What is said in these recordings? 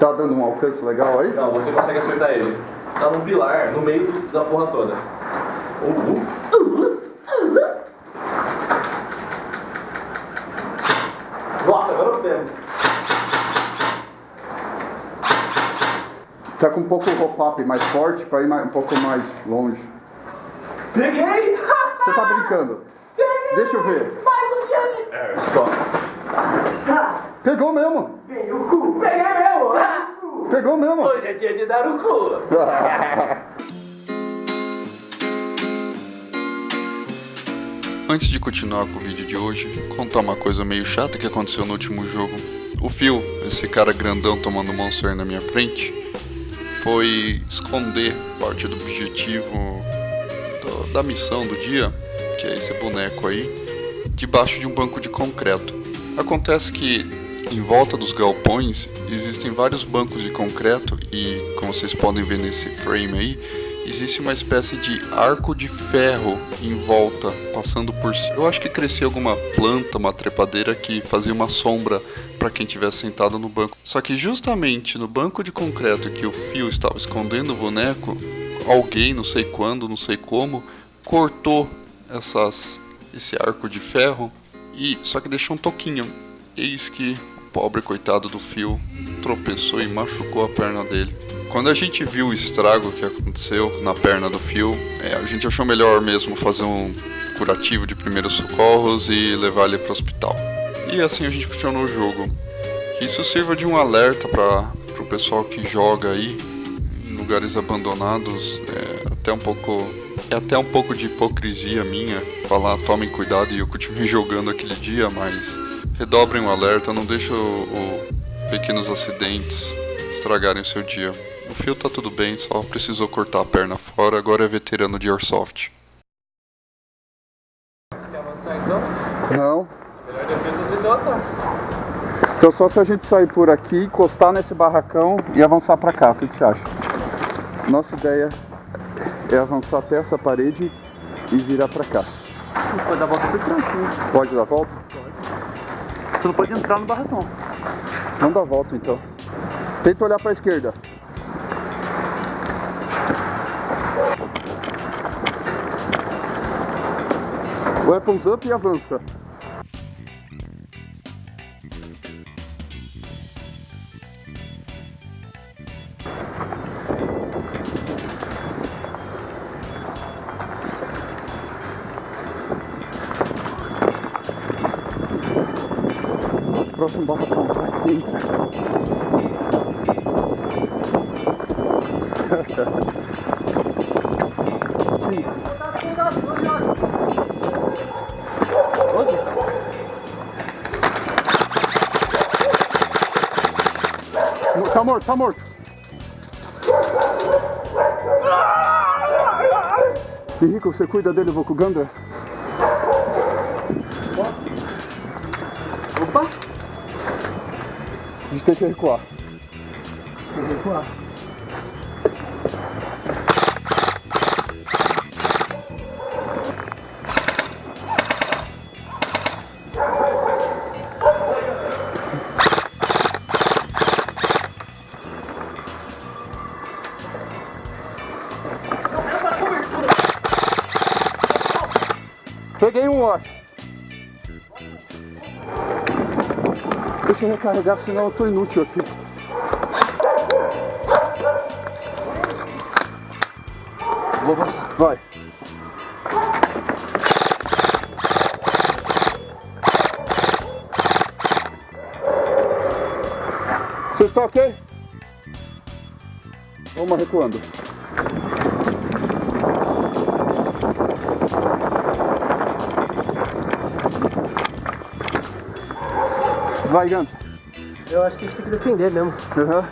Tá dando um alcance legal aí? Não, você consegue acertar ele. Tá num pilar, no meio da porra toda. Uh, uh. Nossa, agora eu pego. Tá com um pouco o hop-up mais forte pra ir mais- um pouco mais longe. Peguei! Você tá brincando? Deixa eu ver. Mais um dia de... É, só. Pegou mesmo! Peguei o cu. Peguei mesmo. Ah, Pegou mesmo! Hoje é dia de dar o cu. Antes de continuar com o vídeo de hoje, contar uma coisa meio chata que aconteceu no último jogo. O Phil, esse cara grandão tomando monster na minha frente, foi esconder parte do objetivo do- da missão do dia, que é esse boneco aí, debaixo de um banco de concreto. Acontece que em volta dos galpões existem vários bancos de concreto e, como vocês podem ver nesse frame aí, existe uma espécie de arco de ferro em volta, passando por cima. Eu acho que crescia alguma planta, uma trepadeira que fazia uma sombra para quem estivesse sentado no banco. Só que justamente no banco de concreto que o fio estava escondendo o boneco, alguém, não sei quando, não sei como, cortou essas, esse arco de ferro e só que deixou um toquinho. Eis que pobre coitado do fio tropeçou e machucou a perna dele. Quando a gente viu o estrago que aconteceu na perna do fio, é, a gente achou melhor mesmo fazer um curativo de primeiros socorros e levar ele para o hospital. E assim a gente continuou o jogo. Que isso sirva de um alerta para o pessoal que joga aí em lugares abandonados. É até um pouco é até um pouco de hipocrisia minha falar tomem cuidado e eu continuei jogando aquele dia, mas redobrem o alerta, não deixem o, o pequenos acidentes estragarem o seu dia. O fio tá tudo bem, só precisou cortar a perna fora, agora é veterano de Airsoft. Quer avançar então? Não. A melhor defesa. Então só se a gente sair por aqui, encostar nesse barracão e avançar pra cá. O que, que você acha? Nossa ideia é avançar até essa parede e virar pra cá. Pode dar a volta por trás. Pode dar a volta? Tu não pode entrar no barracão. Vamos dar a volta então. Tenta olhar pra esquerda. Weapons up e avança. Próximo barracão. Entra. Tá morto, tá morto. Henrique, você cuida dele, eu vou com o Gandra? A gente tem que recuar. Vou recuar. Peguei um, ó. Eu recarregar, senão eu tô inútil aqui. Vou avançar. Vai. Vocês estão ok? Vamos recuando. Vai, Ganta. Eu acho que a gente tem que defender mesmo. Aham.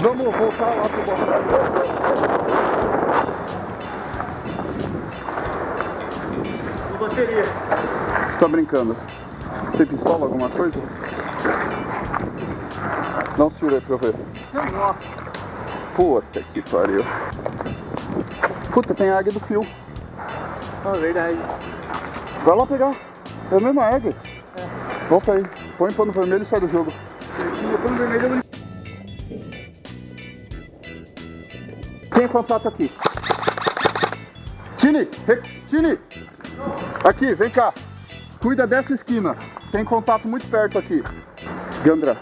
Vamos voltar lá pro botão. Bateria. Você tá brincando? Tem pistola, alguma coisa? Um tiro aí pra eu ver. Puta que pariu. Puta, tem a águia do fio. Ah, verdade. Vai lá pegar. É a mesma egg. Volta aí. Põe pano vermelho e sai do jogo. Pano vermelho não... Tem contato aqui. Tini! Re... Tini! Aqui, vem cá. Cuida dessa esquina. Tem contato muito perto aqui. Gandra.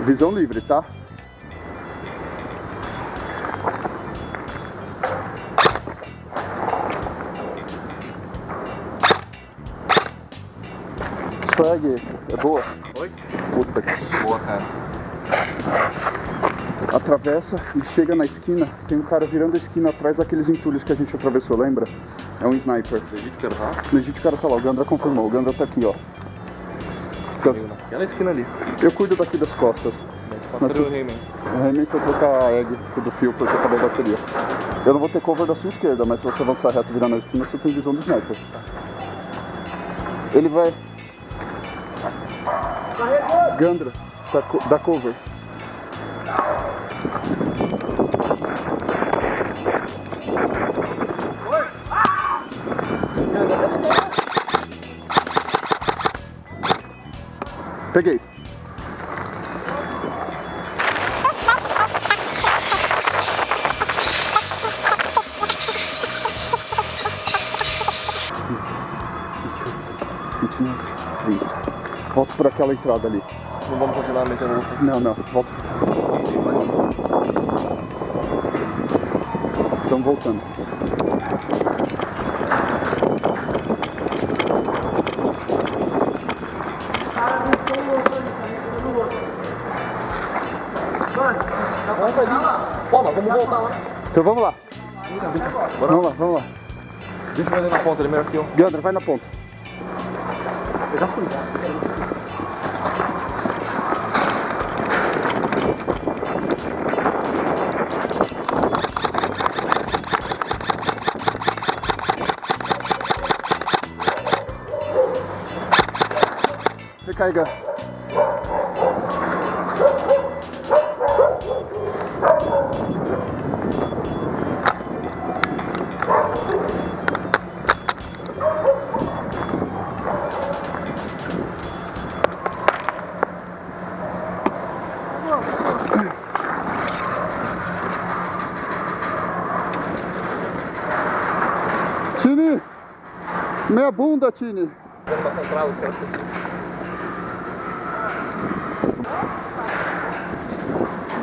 Visão livre, tá? Swag, é boa? Oi? Puta que Boa, cara. atravessa e chega na esquina, tem um cara virando a esquina atrás daqueles entulhos que a gente atravessou, lembra? É um sniper. Acredito que era lá. No Egito o cara tá lá, o Gandra confirmou, o Gandra tá aqui, ó. Fica- Aquela esquina ali. Eu cuido daqui das costas. Mas o Rayman? O Remy foi trocar a egg do fio porque acabou a bateria. Eu não vou ter cover da sua esquerda, mas se você avançar reto e virar na esquina, você tem visão do sniper. Ele vai. Gandra, co- dá cover. Peguei. Volta por aquela entrada ali. Não vamos continuar metendo louco. Não, não, volta. Estão voltando. Pô, mas vamos voltar lá. Então vamos lá. Vamos lá, vamos lá. Deixa eu fazer na ponta, ele é melhor que eu. Gandra, vai na ponta. Eu já fui. Tini! Meia bunda, Tini! Vamos pra os caras assim.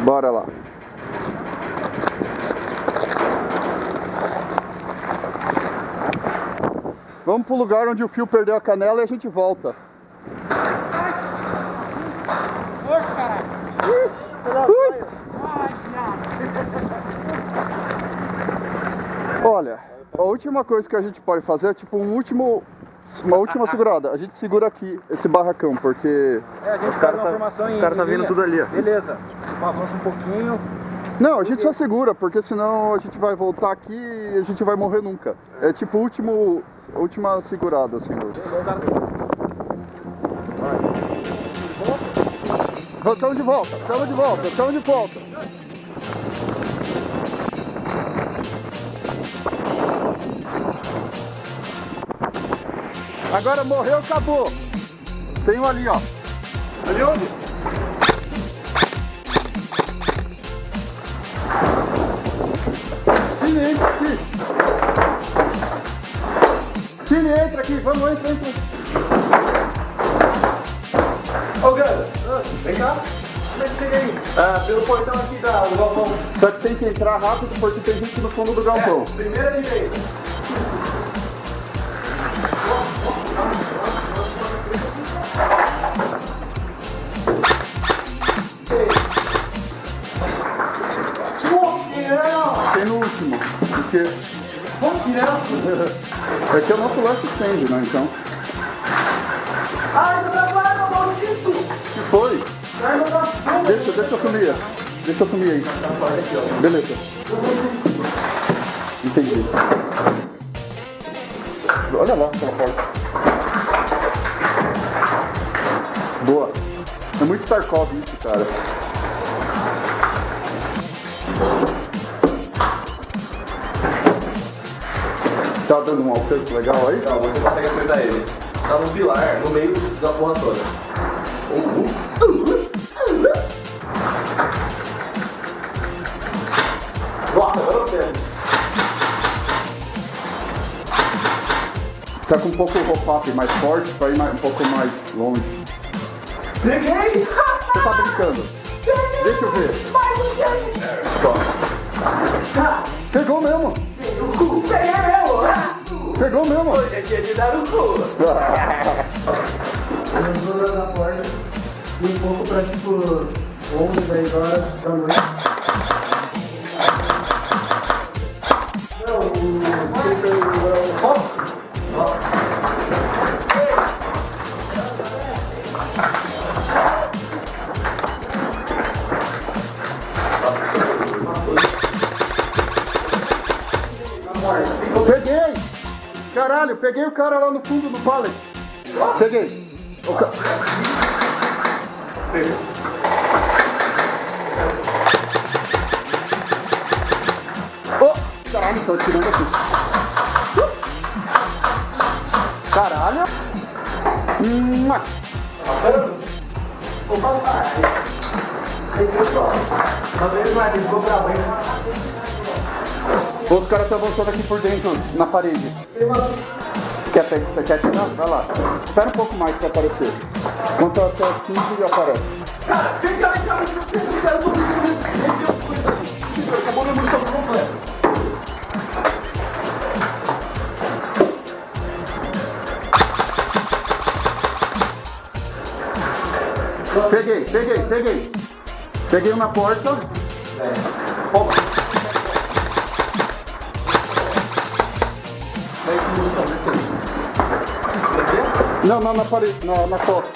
Bora lá. Vamos pro lugar onde o fio perdeu a canela e a gente volta. Olha, a última coisa que a gente pode fazer é tipo um último, uma última segurada. A gente segura aqui esse barracão, porque É, a gente Os uma tá- formação os em caras tá vindo tudo ali, ó. Beleza. Avança um pouquinho. Não, a gente só segura, porque senão a gente vai voltar aqui e a gente vai morrer nunca. É tipo último, última segurada, assim. do- Estamos de volta, estamos de volta, estamos de volta. Agora morreu, acabou. Tem um ali, ó. Ali onde? Cine, entra aqui. Cine, entra aqui. Vamos, entra, entra. Ô, Ganda, vem cá. Como é que chega aí? Ah, pelo portão aqui da, do galpão. Só que tem que entrar rápido porque tem gente no fundo do galpão. Primeira direita. Último. Porque. É que é o nosso last stand, né? Então. Ai, trabalho, maldito! que foi? Deixa, deixa eu sumir. Deixa eu sumir aí. Beleza. Entendi. Olha lá aquela porta. Boa. É muito Tarkov isso, cara. Tá dando um alcance legal aí? Não, você consegue acertar ele. Tá num pilar, no meio da porra toda. Nossa, eu pego. Tá com um pouco o roll-up mais forte pra ir mais- um pouco mais longe. Peguei! Você tá brincando? Deixa eu ver. Pegou mesmo! Peguei mesmo! Pegou mesmo! Hoje é dia de dar o cu! Eu vou na porta e um pouco pra tipo 11, 10 horas da noite. Caralho, peguei o cara lá no fundo do pallet. Peguei. O ca- Oh, caralho, tô tirando aqui. Caralho. Os caras estão avançando aqui por dentro, na parede. Quer, pe- você quer tirar? Vai lá. Espera um pouco mais pra aparecer. Conta até 15 e aparece. Cara, cá, vem cá, eu tô Acabou minha munição completa. Peguei, peguei, peguei. Peguei um na porta. Não, não, na parede, na, na costa.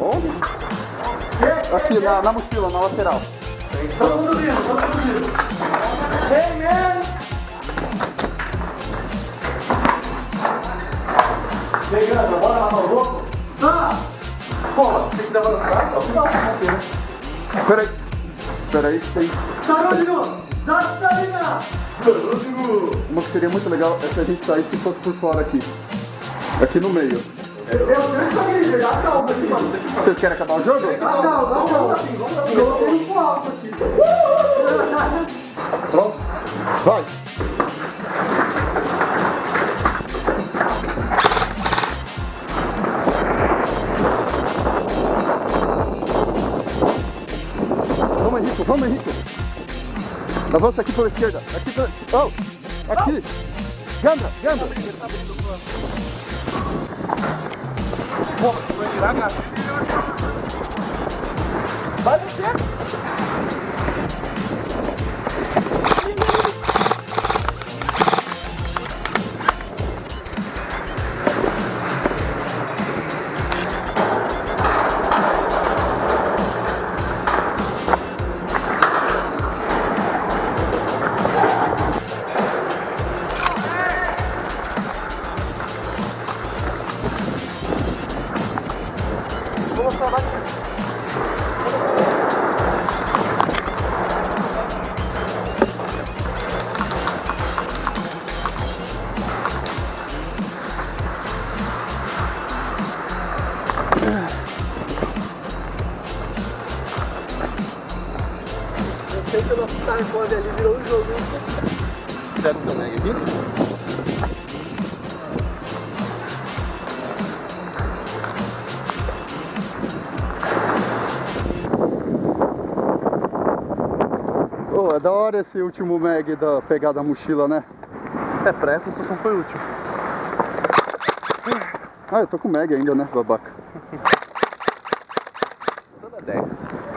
Onde? Aqui, na, na mochila, na lateral. Todo mundo vindo, todo mundo vindo. Hey, man! Pegando, bora lá no louco? Ah! Porra, tem que avançar? Não, Peraí. Peraí, tem. Sarandino! Zastarina! Uma que seria muito legal é se a gente saísse e fosse por fora aqui. Aqui no meio. Eu tenho que saber, já calma aqui, mano. Vocês querem acabar o jogo? Calma, calma. Eu tô muito alto aqui. Pronto? Vai! Vamos, Henrique, vamos, Henrique. Avança aqui pela esquerda. Aqui. Oh, aqui. Gandra, Gandra. Boah, ich bin langer. Was ist jetzt? Telefone ali virou um jogo. Fizeram também aqui? Oh, é da hora esse último mag da pegada da mochila, né? É, pra essa situação foi útil. Ah, eu tô com mag ainda, né, babaca?